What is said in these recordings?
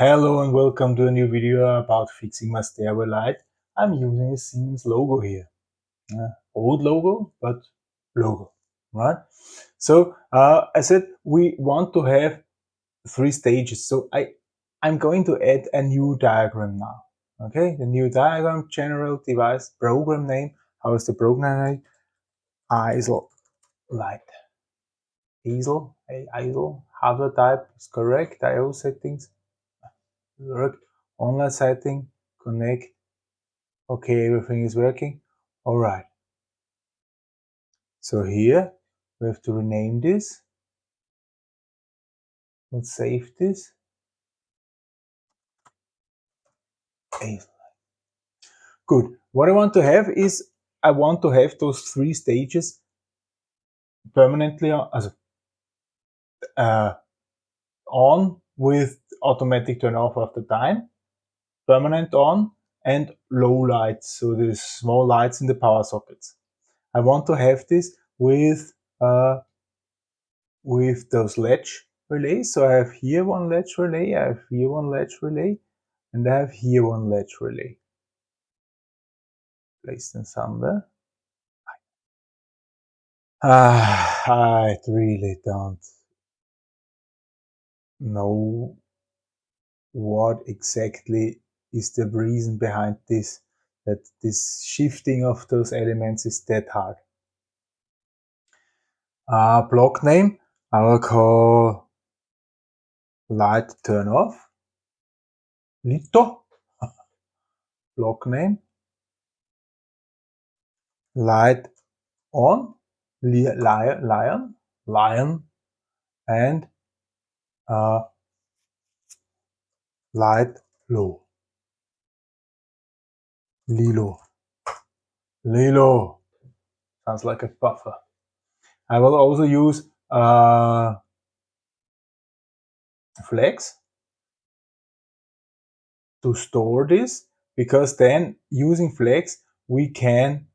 Hello and welcome to a new video about fixing my stairway light. I'm using a Siemens logo here. Uh, old logo, but logo, right? So uh, I said we want to have three stages. So I, I'm going to add a new diagram now. Okay, the new diagram, general device, program name. How is the program name? ISIL light. ISIL, ISIL, hardware type is correct, IO settings, work, online setting, connect, okay, everything is working, all right. So here we have to rename this. Let's save this. Good. What I want to have is I want to have those three stages permanently on, uh, on with automatic turn off after time, permanent on, and low lights, so the small lights in the power sockets. I want to have this with uh, with those latch relays. So I have here one latch relay, I have here one latch relay, and I have here one latch relay. Place them somewhere. Ah, I really don't know what exactly is the reason behind this, that this shifting of those elements is that hard. Uh, block name, I will call light turn off, lito, block name, light on, lion, lion, lion, and light low. Lilo. Lilo. Sounds like a buffer. I will also use uh, flags to store this because then using flags we can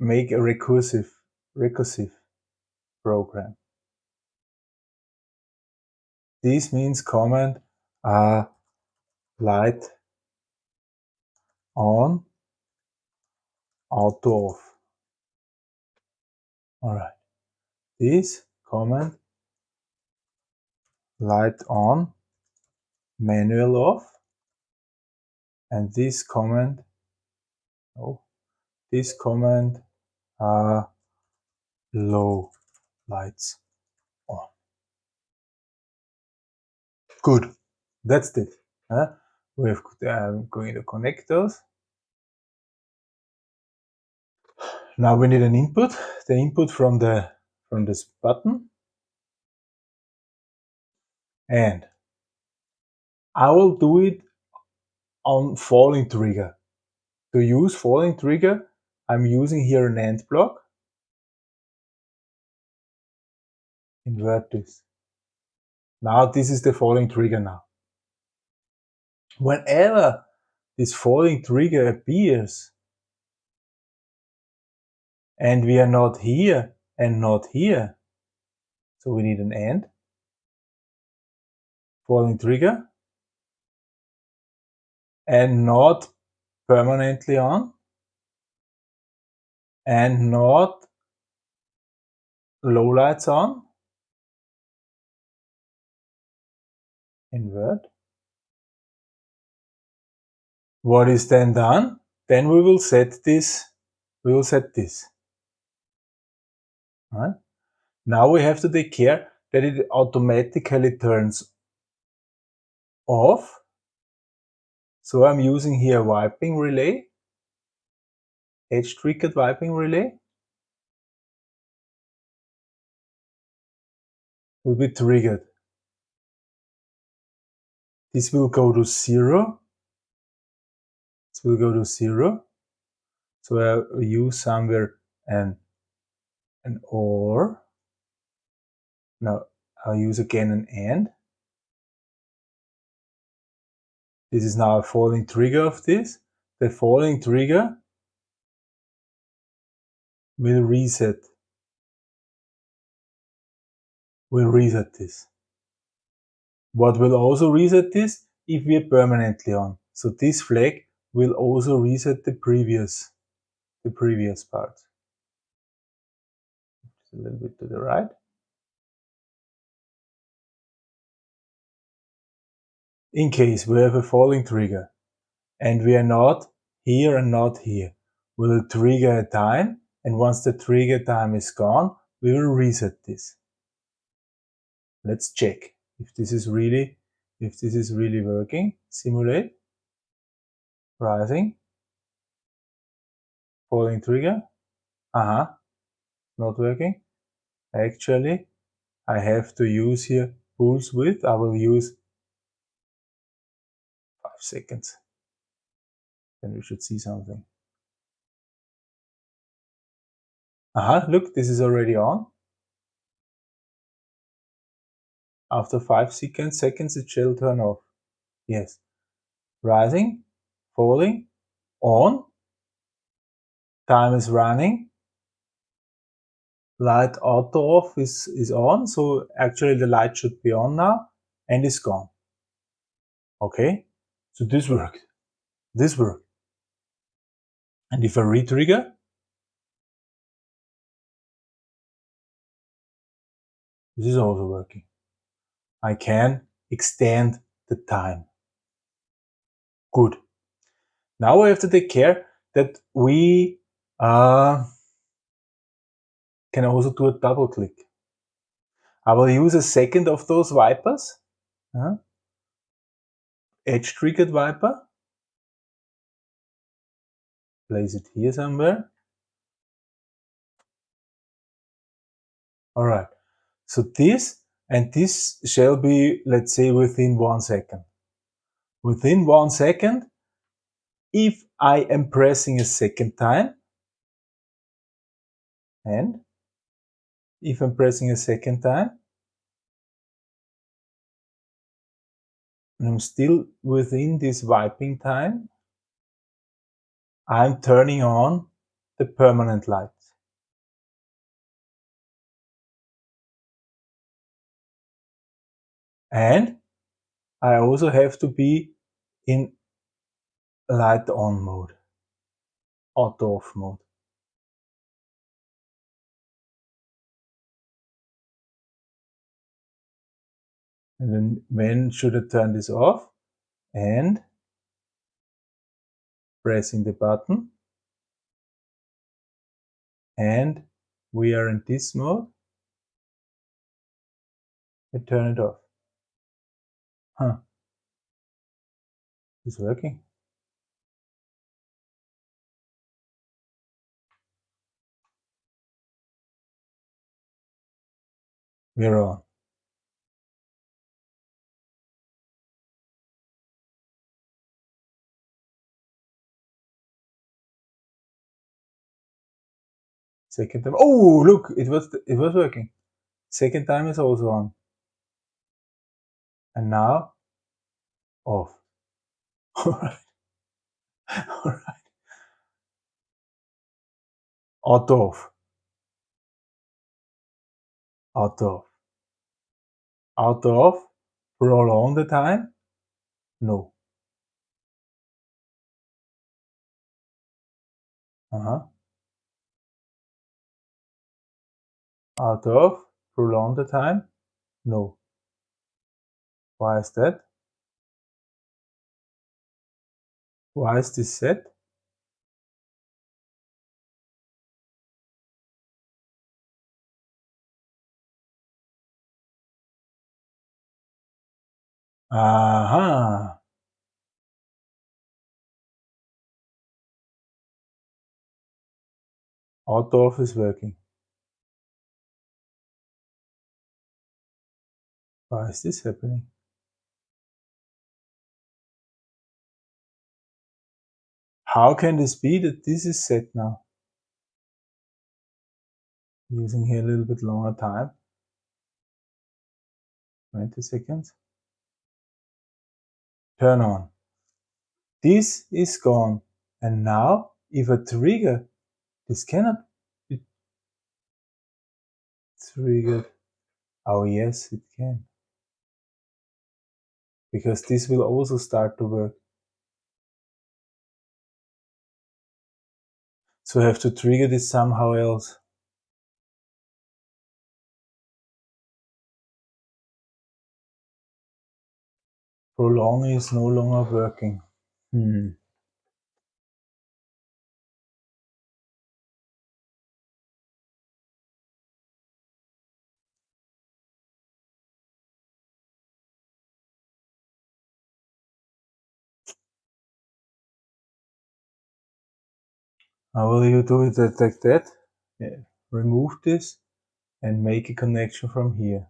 make a recursive recursive program. This means command uh, light on, auto off. Alright. This command light on, manual off, and this command, oh, this command uh, low lights Good. That's it. Uh, we're um, going to connect those. Now we need an input. The input from the from this button. And I will do it on falling trigger. To use falling trigger, I'm using here an AND block. Invert this. Now this is the falling trigger now. Whenever this falling trigger appears and we are not here and not here, so we need an AND, falling trigger, and not permanently on, and not low lights on, invert. What is then done? Then we will set this, we will set this. Now we have to take care that it automatically turns off. So I'm using here wiping relay, edge triggered wiping relay. Will be triggered. This will go to zero. This will go to zero. So uh, I use somewhere an, an OR. Now I'll use again an AND. This is now a falling trigger of this. The falling trigger will reset. Will reset this. What will also reset this? If we are permanently on. So this flag will also reset the previous, the previous part. a little bit to the right. In case we have a falling trigger and we are not here and not here, we will trigger a time and once the trigger time is gone, we will reset this. Let's check if this is really, if this is really working. Simulate, rising, falling trigger. Uh-huh, not working. Actually, I have to use here pulse width. I will use five seconds. Then we should see something. uh -huh, look, this is already on. After 5 seconds, seconds it shall turn off. Yes. Rising, falling, on. Time is running. Light auto off is, is on, so actually the light should be on now and it's gone. Okay, so this worked. This worked. And if I retrigger, this is also working. I can extend the time. Good. Now we have to take care that we uh, can also do a double click. I will use a second of those wipers, edge triggered wiper, place it here somewhere. Alright, so this and this shall be, let's say, within one second. Within one second, if I am pressing a second time, and if I'm pressing a second time, and I'm still within this wiping time, I'm turning on the permanent light. And I also have to be in light on mode, auto off mode. And then when should I turn this off? And pressing the button. And we are in this mode. I turn it off. Huh. It's working. We're on. Second time. Oh, look, it was it was working. Second time is also on and now off. Alright. Alright. Auto off. Auto off. Auto off. Prolong the time? No. Uh-huh. Auto off. Prolong the time? No. Why is that? Why is this set? Aha! Auto off is working. Why is this happening? How can this be that this is set now? Using here a little bit longer time. 20 seconds. Turn on. This is gone. And now, if I trigger, this cannot be triggered. Oh yes, it can. because this will also start to work. So I have to trigger this somehow else. Prolong is no longer working. Hmm. How will you do it like that? Yeah. Remove this and make a connection from here.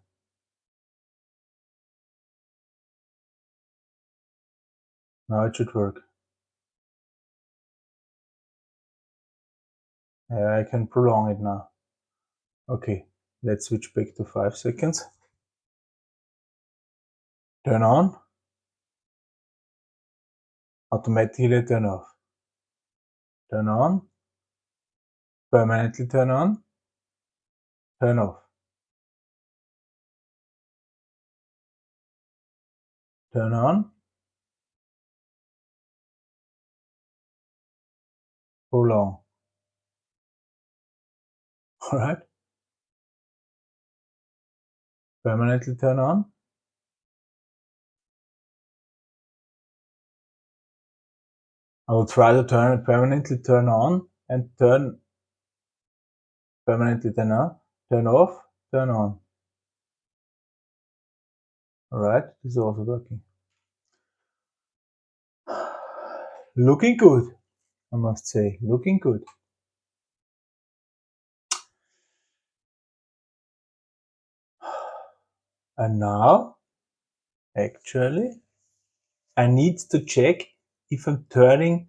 Now it should work. I can prolong it now. Okay, let's switch back to 5 seconds. Turn on. Automatically turn off. Turn on. Permanently turn on. Turn off. Turn on. Prolong. Alright. Permanently turn on. I will try to turn it permanently turn on and turn permanently turn on, turn off, turn on. Alright, this is also working. Looking good, I must say, looking good. And now, actually, I need to check if I'm turning,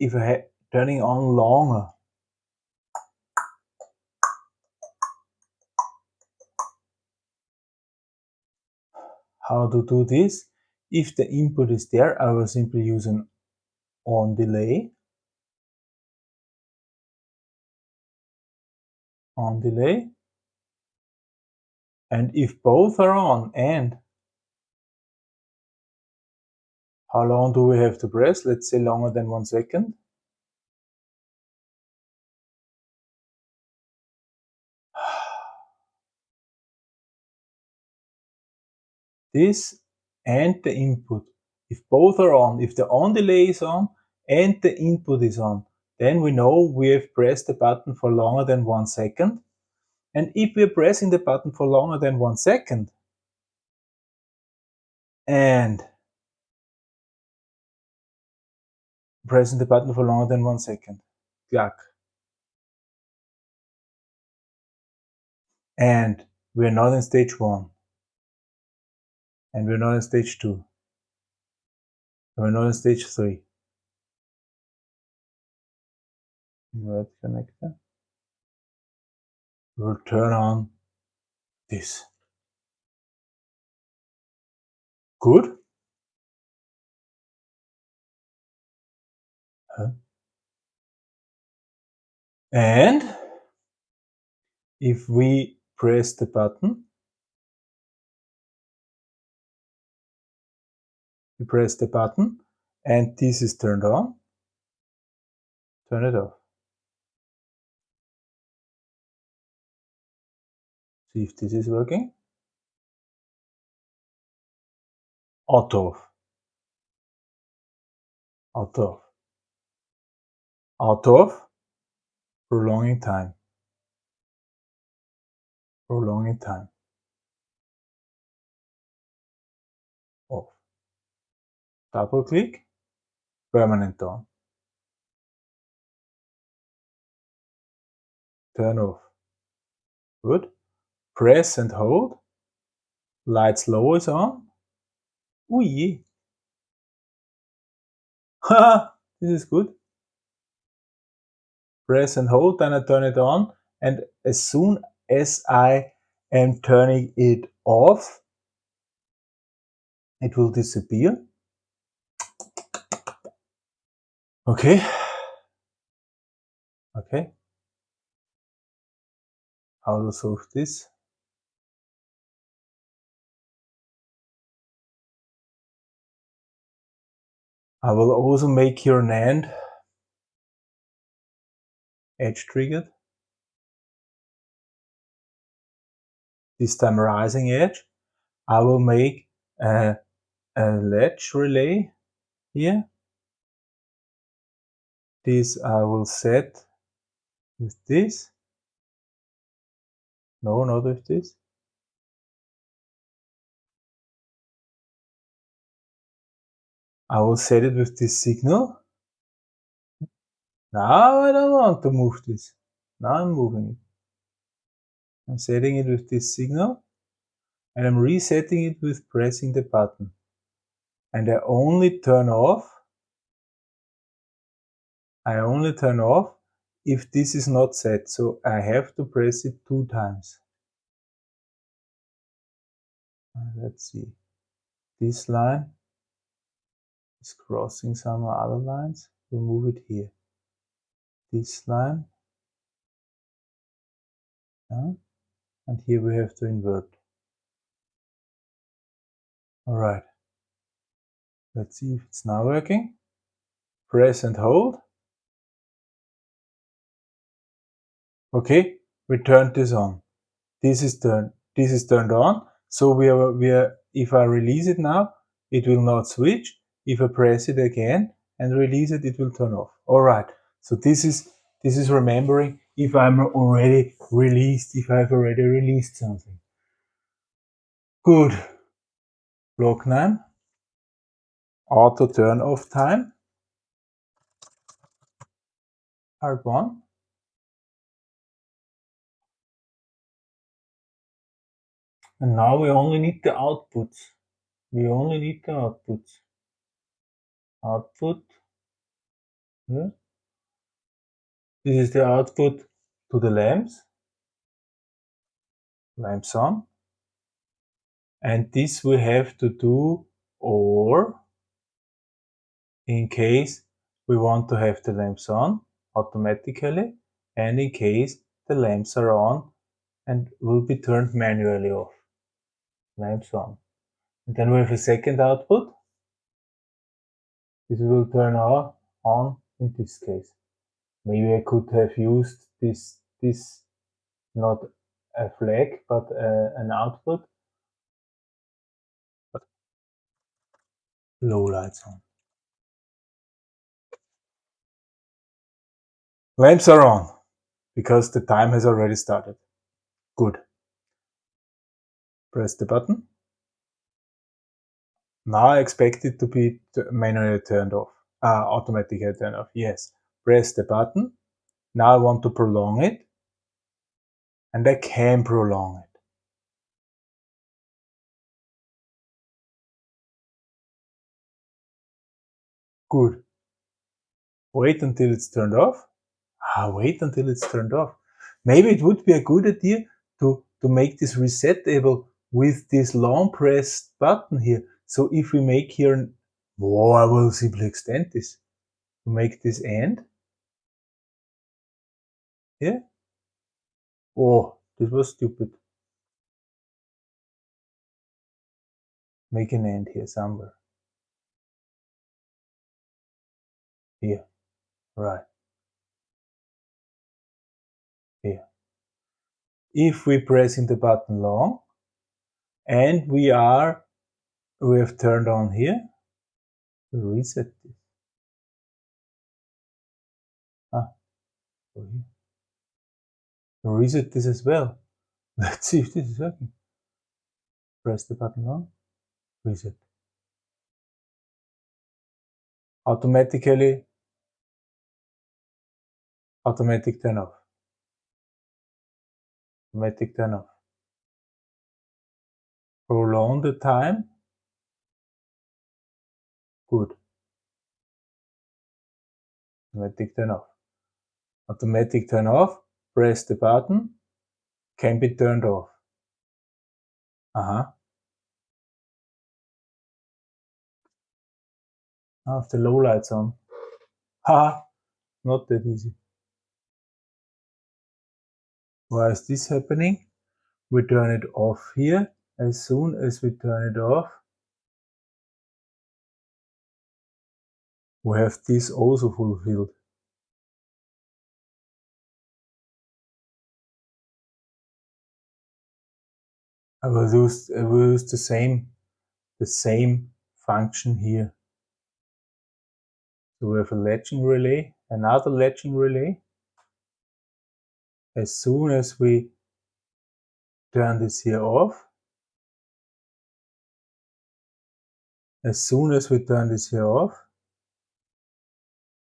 if I am turning on longer. How to do this? If the input is there, I will simply use an on delay. On delay. And if both are on and how long do we have to press? Let's say longer than one second. This and the input. If both are on, if the on delay is on and the input is on, then we know we have pressed the button for longer than one second. And if we're pressing the button for longer than one second, and pressing the button for longer than one second, clack. And we're not in stage one. And we're not in stage two. We're not in stage three. Invert connector will turn on this. Good. And if we press the button, we press the button and this is turned on, turn it off. See if this is working. Auto off. Auto off. Auto off. Prolonging time. Prolonging time. Double click. Permanent on. Turn off. Good press and hold, Lights slow is on. Ui! Haha, this is good. Press and hold, then I turn it on, and as soon as I am turning it off, it will disappear. Okay. Okay. How to solve this? I will also make here an edge triggered. This time rising edge. I will make a, a latch relay here. This I will set with this. No, not with this. I will set it with this signal. Now I don't want to move this. Now I'm moving it. I'm setting it with this signal and I'm resetting it with pressing the button. And I only turn off I only turn off if this is not set. So I have to press it two times. Uh, let's see. This line is crossing some other lines. We'll move it here. This line. Yeah. And here we have to invert. All right. Let's see if it's now working. Press and hold. okay we turn this on. This is turned this is turned on. So we are we are if i release it now it will not switch. If i press it again and release it it will turn off. All right. So this is this is remembering if i'm already released if i've already released something. Good. Block name auto turn off time. Part one. And now we only need the outputs. We only need the outputs. Output. Yeah. This is the output to the lamps. Lamps on. And this we have to do or in case we want to have the lamps on automatically and in case the lamps are on and will be turned manually off lamps on. And then we have a second output. This will turn on, on in this case. Maybe I could have used this, this not a flag, but an output. But low lights on. Lamps are on because the time has already started. Good. Press the button. Now I expect it to be manually turned off, uh, automatically turned off. Yes. Press the button. Now I want to prolong it. And I can prolong it. Good. Wait until it's turned off. Ah, wait until it's turned off. Maybe it would be a good idea to, to make this resettable with this long pressed button here. So if we make here, oh, I will simply extend this make this AND. Yeah. Oh, this was stupid. Make an AND here somewhere. Here. Right. Here. If we press in the button long, and we are we have turned on here. Reset this. Ah here. reset this as well. Let's see if this is working. Press the button on. Reset. Automatically automatic turn off. Automatic turn off Prolong the time? Good. Automatic turn off. Automatic turn off. Press the button. Can be turned off. Uh-huh. I have the low lights on. Ha! Not that easy. Why is this happening? We turn it off here as soon as we turn it off we have this also fulfilled. I will use, I will use the same, the same function here. So we have a latching relay, another latching relay. As soon as we turn this here off, as soon as we turn this here off,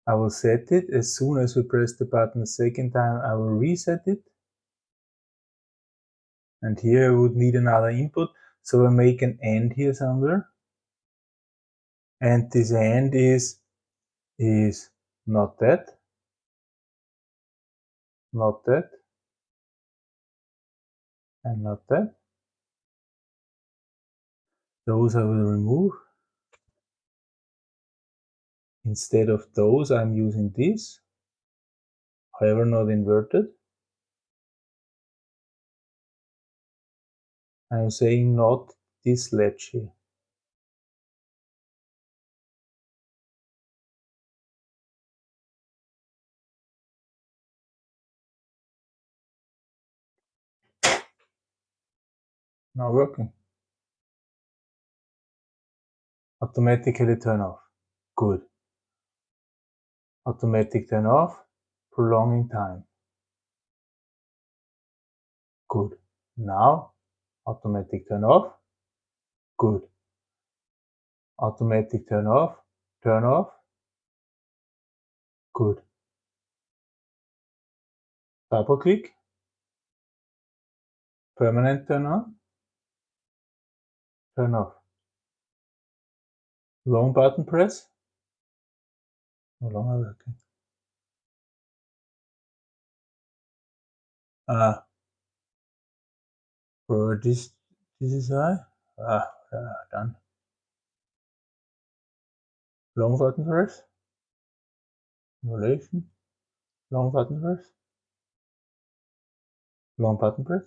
I will set it. As soon as we press the button a second time, I will reset it. And here I would need another input. So I make an AND here somewhere. And this AND is, is not that, not that, and not that. Those I will remove. Instead of those, I'm using this, however not inverted. I'm saying not this latch here. Not working. Automatically turn off. Good. Automatic turn off. Prolonging time. Good. Now automatic turn off, good. Automatic turn off, turn off, good. Double click, permanent turn on, turn off. Long button press, no longer working. Ah, for this this is I. Ah, done. Long button press. Simulation. Long button press. Long button press.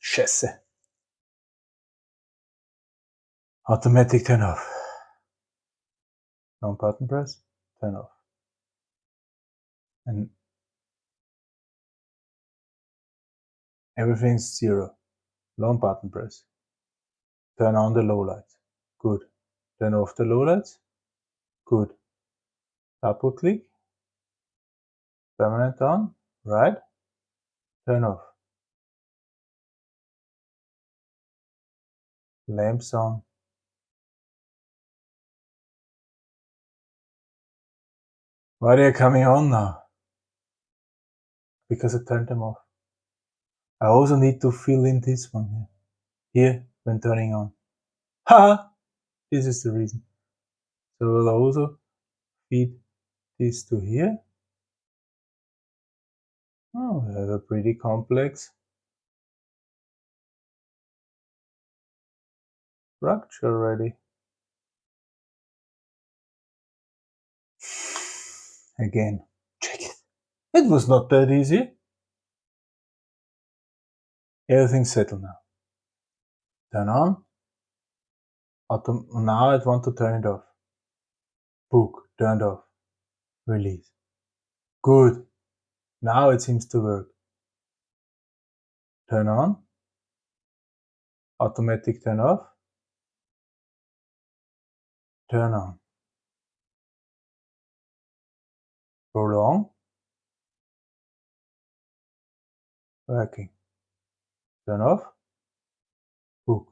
Scheiße. Automatic turn off. Long button press, turn off. And Everything's zero. Long button press. Turn on the lowlights. Good. Turn off the lowlights. Good. Double click. Permanent on. Right. Turn off. Lamps on. Why are they coming on now? Because I turned them off. I also need to fill in this one here, here when turning on. Ha! this is the reason. So I'll also feed this to here. Oh, we have a pretty complex structure already. Again, check it. It was not that easy. Everything's settled now. Turn on. Autom now I want to turn it off. Book, turned off. Release. Good. Now it seems to work. Turn on. Automatic turn off. Turn on. Prolong. Working turn off, book.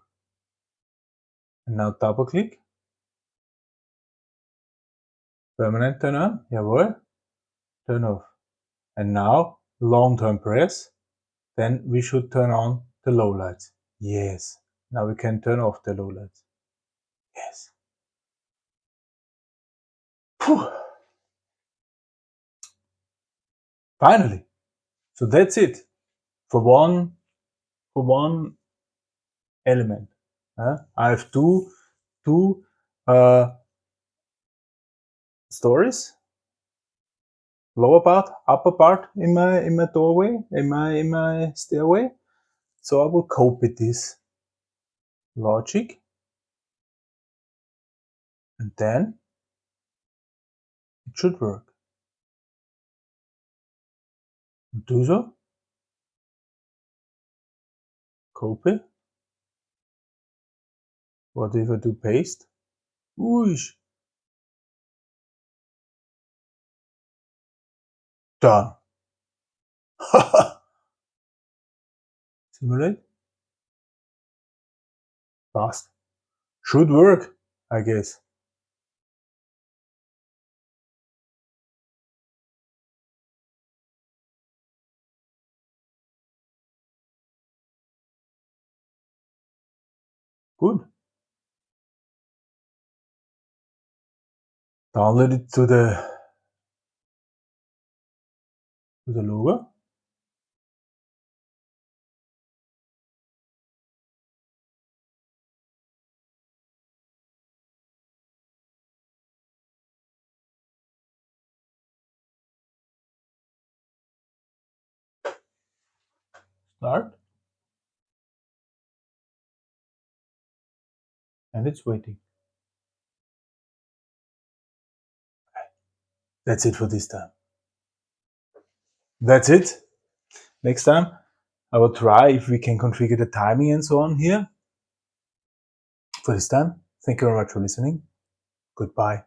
And now double click. Permanent turn on, jawohl, turn off. And now long term press, then we should turn on the low lights. Yes. Now we can turn off the low lights. Yes. Whew. Finally. So that's it. For one for one element. Uh, I have two two uh, stories, lower part, upper part in my in my doorway, in my in my stairway. So I will copy this logic And then it should work. Do so. Copy. What if I do paste? Whoosh. Done. Simulate. Fast. Should work, I guess. Good. Download it to the to the logo. Start. And it's waiting. That's it for this time. That's it. Next time, I will try if we can configure the timing and so on here. For this time, thank you very much for listening. Goodbye.